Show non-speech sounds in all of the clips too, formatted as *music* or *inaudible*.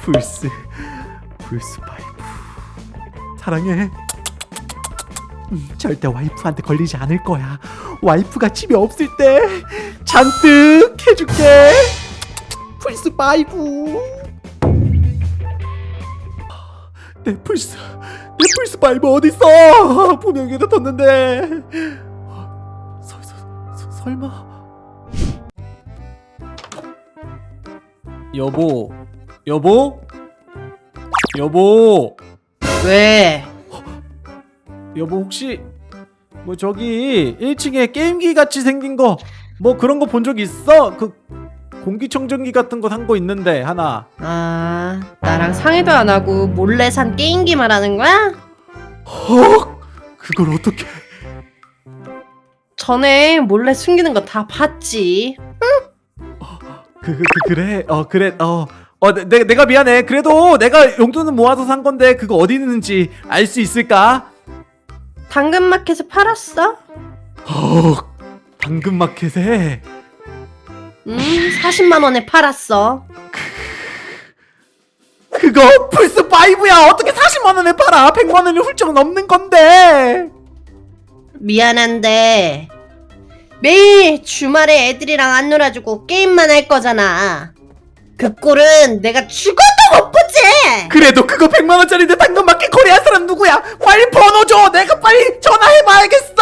플스 플스 five 사랑해. 음, 절대 와이프한테 걸리지 않을 거야. 와이프가 집에 없을 때 잔뜩 해줄게. 플스 five. 내 플스 내 플스 five 어딨어? 분명히 여기다 뒀는데. 서, 서, 서, 설마 여보 여보 여보 왜? 여보 혹시 뭐 저기 1층에 게임기 같이 생긴 거 뭐 그런 거 본 적 있어? 그 공기청정기 같은 거 산 거 있는데 하나 아, 나랑 상의도 안 하고 몰래 산 게임기 말하는 거야? 헉 그걸 어떻게 전에 몰래 숨기는 거 다 봤지. 그, 그, 그 그래? 어 그래 어 어 내, 내가 미안해. 그래도 내가 용돈은 모아서 산 건데 그거 어디 있는지 알 수 있을까? 당근마켓에 팔았어? 헉 당근마켓에? 음, 40만 원에 팔았어. 그거 플스 5야. 어떻게 40만 원에 팔아? 100만 원이 훌쩍 넘는 건데. 미안한데 매일 주말에 애들이랑 안 놀아주고 게임만 할 거잖아. 그 꼴은 내가 죽어도 못 보지. 그래도 그거 100만 원짜리인데 당근마켓 거래한 사람 누구야? 빨리 번호 줘. 내가 빨리 전화해봐야겠어.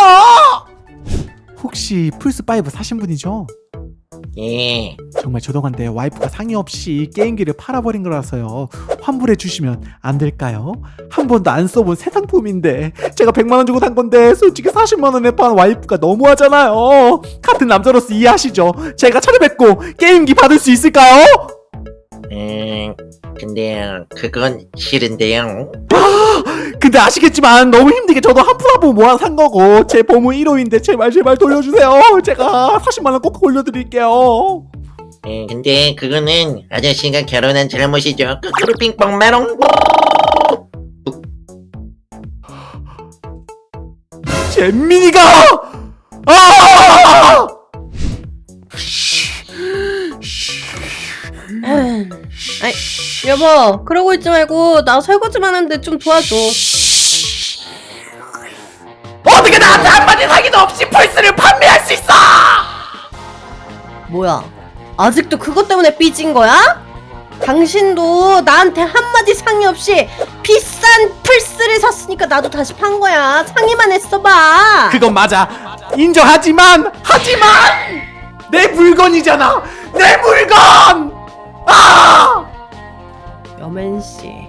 혹시 플스 5 사신 분이죠? 예, 정말 죄송한데 와이프가 상의 없이 게임기를 팔아버린 거라서요. 환불해 주시면 안 될까요? 한 번도 안 써본 새 상품인데 제가 100만 원 주고 산 건데 솔직히 40만 원에 판 와이프가 너무하잖아요. 같은 남자로서 이해하시죠? 제가 찾아뵙고 게임기 받을 수 있을까요? 음, 근데 그건 싫은데요. 근데 아시겠지만 너무 힘들게 저도 하프하프 모아 산 거고 제 보물 1호인데 제발 제발 돌려주세요 제가 40만원 꼭 돌려드릴게요 음, 근데 그거는 아저씨가 결혼한 잘못이죠. 거꾸로 핑퐁 메롱. 잼민이가 아! 아이, 여보, 그러고 있지 말고 나 설거지만 하는데 좀 도와줘. 어떻게 나한테 한마디 사기도 없이 플스를 판매할 수 있어 뭐야? 아직도 그것 때문에 삐진 거야? 당신도 나한테 한마디 상의 없이 비싼 플스를 샀으니까 나도 다시 판 거야. 상의만 했어봐. 그건 맞아 인정하지만 하지만 내 물건이잖아 내 물건 아! 여맨씨,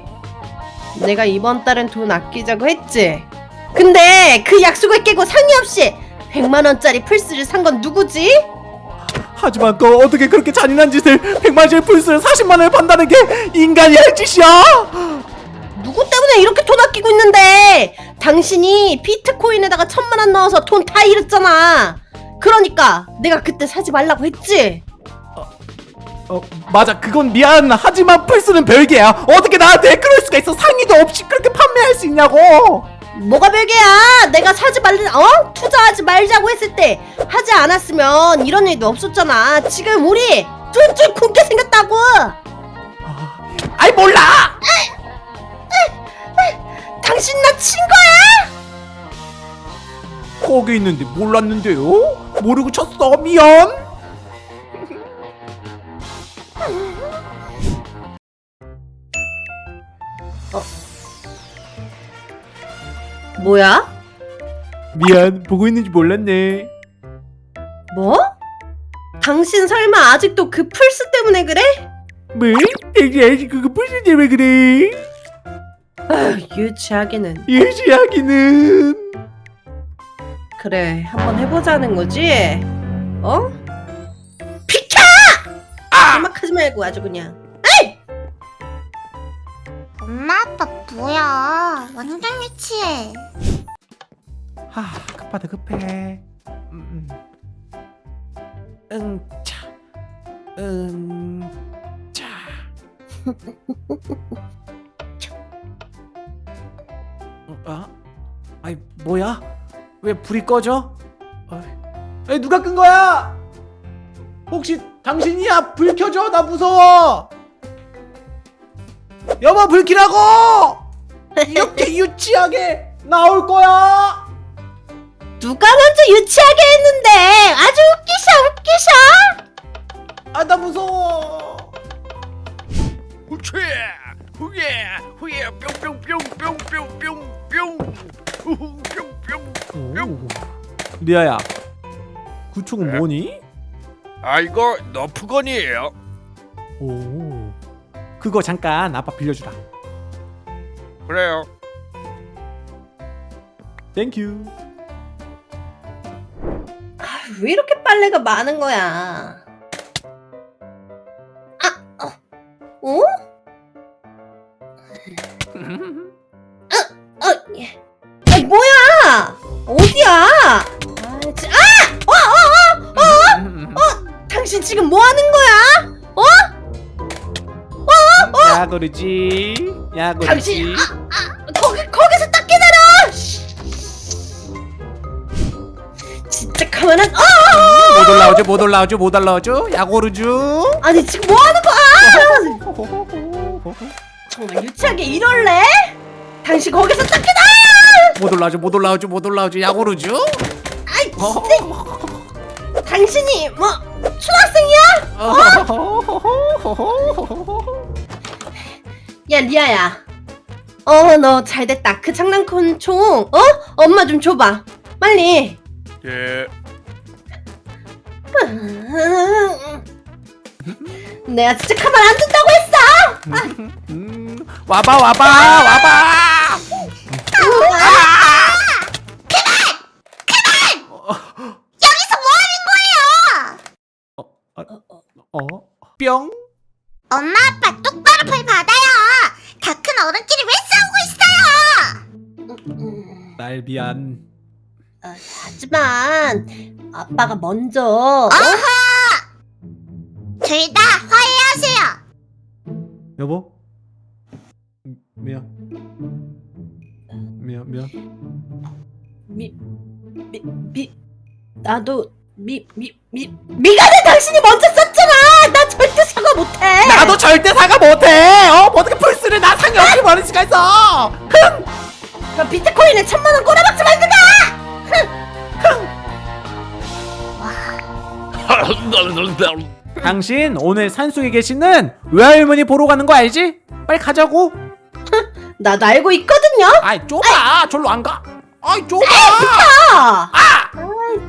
내가 이번 달엔 돈 아끼자고 했지? 근데 그 약속을 깨고 상의 없이 100만원짜리 플스를 산 건 누구지? 하지만 또 어떻게 그렇게 잔인한 짓을 100만짜리 플스를 40만원에 판다는 게 인간이 할 짓이야? 누구 때문에 이렇게 돈 아끼고 있는데? 당신이 비트코인에다가 천만원 넣어서 돈 다 잃었잖아. 그러니까 내가 그때 사지 말라고 했지? 어 맞아. 그건 미안. 하지만 플스는 별개야. 어떻게 나한테 그럴 수가 있어? 상의도 없이 그렇게 판매할 수 있냐고 뭐가 별개야? 내가 사지 말라 어? 투자하지 말자고 했을 때 하지 않았으면 이런 일도 없었잖아. 지금 우리 쫀쫀 굶게 생겼다고. 아이 몰라! 당신 나 친 거야? 거기 있는데 몰랐는데요? 모르고 쳤어 미안 뭐야? 미안 보고 있는지 몰랐네 뭐? 당신 설마 아직도 그 플스 때문에 그래? 뭐? 애기 그거 플스 때문에 그래 아휴 유치하기는 유지하기는 그래 한번 해보자는 거지? 어? 비켜! 음악하지 말고 아주 그냥 엄마 아빠 뭐야 완전 유치해 하 급하다 급해 음, 음. 응차 응차 *laughs* 아? 아이 뭐야? 왜 불이 꺼져? 아이 누가 끈 거야? 혹시 당신이야 불 켜줘 나 무서워 여보 불 켜라고! 이렇게 *laughs* 유치하게 나올 거야! 누가 먼저 유치하게 했는데? 아주 웃기셔 웃기셔! 아 나 무서워! 후추 후예! 후예! 뿅뿅뿅뿅뿅뿅뿅! 뿅뿅뿅! 리아야 그 총은 네? 뭐니? 아 이거 Nerf gun이에요. 오 그거 잠깐 아빠 빌려주라. 그래요. Thank you 아, 왜 이렇게 빨래가 많은 거야 야 그러지 야 그러지 당신, 거기, 거기서 딱 기다려! 진짜 가만한, 어! 못 올라오죠 못 올라오죠 못 올라오죠 야고르죠 아니, 지금 뭐 하는 거야? 정말 유치하게 이럴래? 당신 거기서 딱 기다려! 못 올라오죠 못 올라오죠 못 올라오죠 야고르죠 아이, 진짜. 당신이, 뭐, 초등학생이야? *laughs* 야, 리아야. 어, 너 잘됐다. 그 장난감 총, 어? 엄마 좀 줘봐. 빨리. 예 내가 진짜 가만 안 둔다고 했어! 음, 와봐 와봐 와봐 여기서 뭐 하는 거예요? 어? 뿅 엄마 아빠 똑바로 벌 받아요. 어른끼리 왜 싸우고 있어요? 날 미안 어, 하지만 아빠가 먼저 어? 둘다 화해하세요. 여보 음, 미안 미안 미안 미, 미, 미, 나도 미, 미, 미, 미간에 당신이 먼저 썼잖아! 나 절대 사과 못해! 나도 절대 사과 못해 어 어떻게 플스를 나 상의 없이 버릴 수가 있어. 그럼 비트코인에 천만 원 꼬라박지 말든가! 당신 오늘 산속에 계시는 외할머니 보러 가는 거 알지? 빨리 가자고. 나도 알고 있거든요? 아이 좁아. 절로 안 가. 아이 좁아. 아! 아!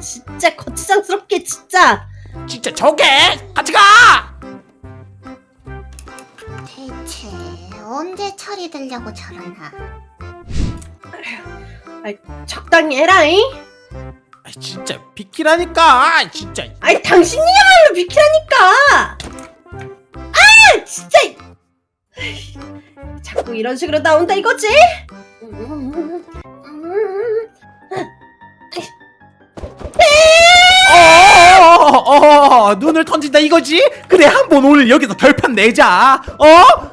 진짜 거추장스럽게 진짜! 진짜 저게! 같이 가! 대체 언제 처리되려고 저러나? 적당히 해라잉! 아이 진짜 비키라니까 아이 진짜 아이 당신이야말로 비키라니까! 아 진짜! 에이, 자꾸 이런 식으로 나온다 이거지? 음, 음, 어, 어, 어, 눈을 던진다 이거지? 그래 한 번 오늘 여기서 결판 내자 어? 어?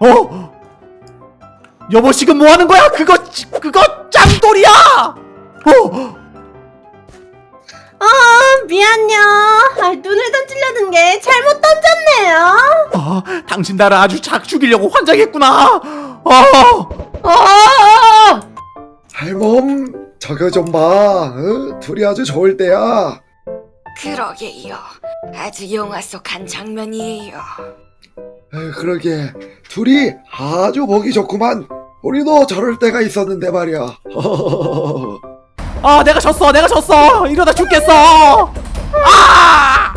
어? 여보 지금 뭐 하는 거야? 그거 지- 그거 짱돌이야 어? 어 미안요 아, 눈을 던지려는 게 잘못 던졌네요 어, 당신 나를 아주 작 죽이려고 환장했구나 어? 어 할멈 저거 좀 봐 어? 둘이 아주 좋을 때야 그러게요. 아주 영화 속 한 장면이에요. 에이, 그러게 둘이 아주 보기 좋구만 우리도 저럴 때가 있었는데 말이야 *laughs* 아 내가 졌어 내가 졌어 이러다 죽겠어 아!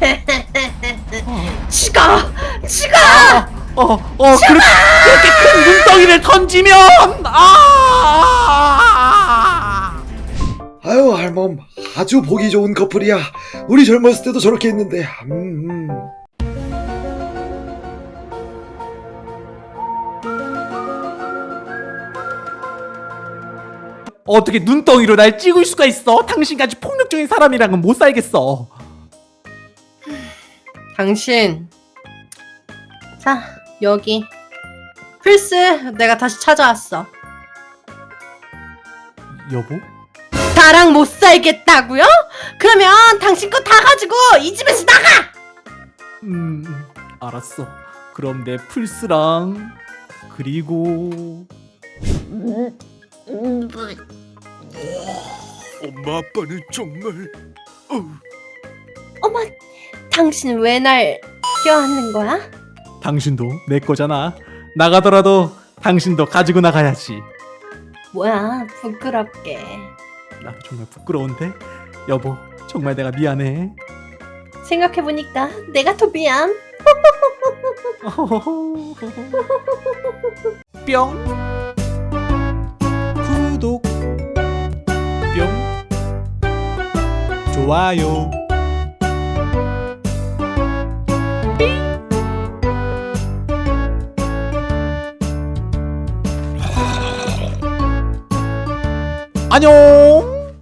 *laughs* 치가 치가 어, 어, 그렇게, 그렇게 큰 눈덩이를 던지면, 아! 아유 할멈 아주 보기 좋은 커플이야 우리 젊었을 때도 저렇게 했는데 음, 음. 어떻게 눈덩이로 날 찍을 수가 있어? 당신같이 폭력적인 사람이랑은 못 살겠어. 당신. 자, 여기. 플스, 내가 다시 찾아왔어. 여보? 나랑 못 살겠다고요? 그러면 당신 거 다 가지고 이 집에서 나가! 음, 알았어. 그럼 내 플스랑 그리고 엄마 아빠는 정말 어머, 당신 왜 날 껴안는 거야? 당신도 내 거잖아. 나가더라도 당신도 가지고 나가야지. 뭐야, 부끄럽게. 나 정말 부끄러운데? 여보 정말 내가 미안해. 생각해보니까 내가 더 미안. *laughs* 뿅. 구독. 뿅. 좋아요. 안녕